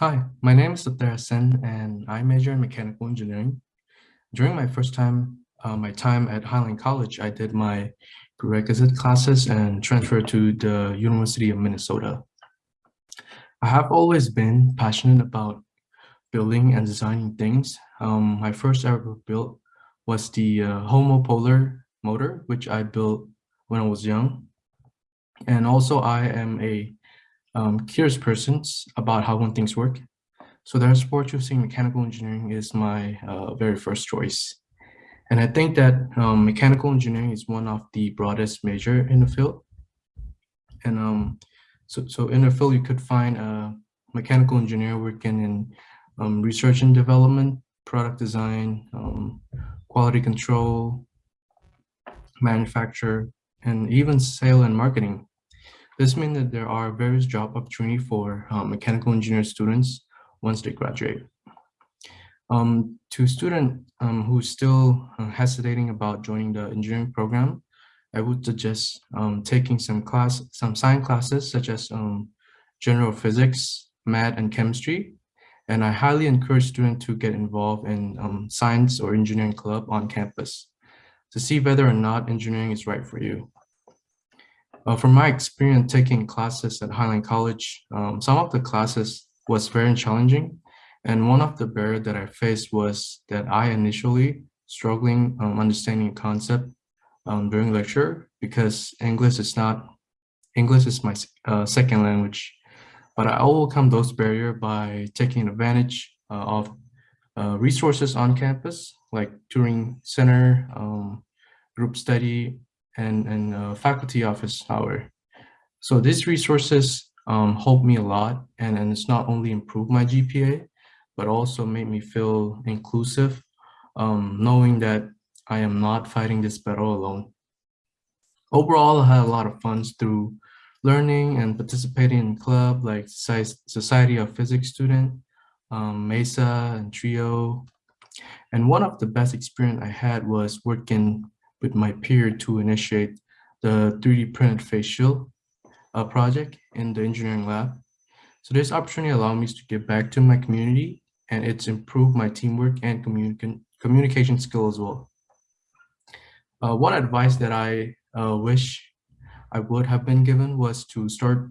Hi, my name is Satya Sen and I major in mechanical engineering. During my first time, uh, my time at Highline College, I did my prerequisite classes and transferred to the University of Minnesota. I have always been passionate about building and designing things. Um, my first ever built was the uh, homopolar motor, which I built when I was young. And also I am a um, curious persons about how when things work. So therefore choosing mechanical engineering is my uh, very first choice. And I think that um, mechanical engineering is one of the broadest major in the field. And um, so, so in the field, you could find a mechanical engineer working in um, research and development, product design, um, quality control, manufacture, and even sale and marketing. This means that there are various job opportunity for um, mechanical engineer students once they graduate. Um, to student um, who's still uh, hesitating about joining the engineering program, I would suggest um, taking some class, some science classes such as um, general physics, math, and chemistry. And I highly encourage students to get involved in um, science or engineering club on campus to see whether or not engineering is right for you. Uh, from my experience taking classes at Highline College, um, some of the classes was very challenging. And one of the barriers that I faced was that I initially struggling um, understanding concept um, during lecture because English is not, English is my uh, second language. But I overcome those barriers by taking advantage uh, of uh, resources on campus, like Turing Center, um, group study, and, and uh, faculty office hour. So these resources um, helped me a lot and, and it's not only improved my GPA, but also made me feel inclusive, um, knowing that I am not fighting this battle alone. Overall, I had a lot of fun through learning and participating in club like Society of Physics Student, um, MESA and TRIO. And one of the best experience I had was working with my peer to initiate the 3D printed face shield uh, project in the engineering lab. So this opportunity allowed me to give back to my community and it's improved my teamwork and communication communication skill as well. Uh, one advice that I uh, wish I would have been given was to start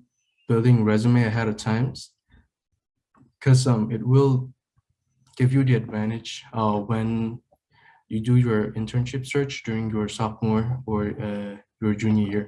building resume ahead of times because um, it will give you the advantage uh, when you do your internship search during your sophomore or uh, your junior year.